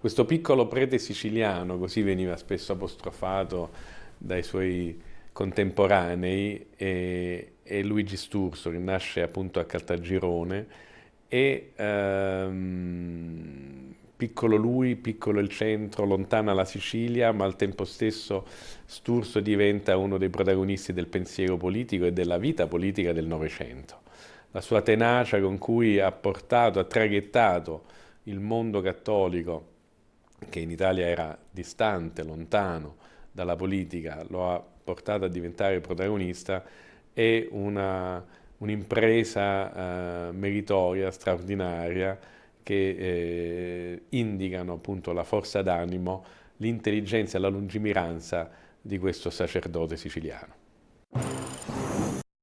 Questo piccolo prete siciliano, così veniva spesso apostrofato dai suoi contemporanei, è, è Luigi Sturzo, che nasce appunto a Caltagirone, e ehm, piccolo lui, piccolo il centro, lontana la Sicilia, ma al tempo stesso Sturzo diventa uno dei protagonisti del pensiero politico e della vita politica del Novecento. La sua tenacia con cui ha portato, ha traghettato il mondo cattolico che in Italia era distante, lontano dalla politica, lo ha portato a diventare protagonista, è un'impresa un uh, meritoria, straordinaria, che eh, indicano appunto la forza d'animo, l'intelligenza e la lungimiranza di questo sacerdote siciliano.